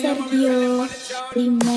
Sergio Primo